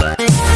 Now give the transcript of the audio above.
Bye.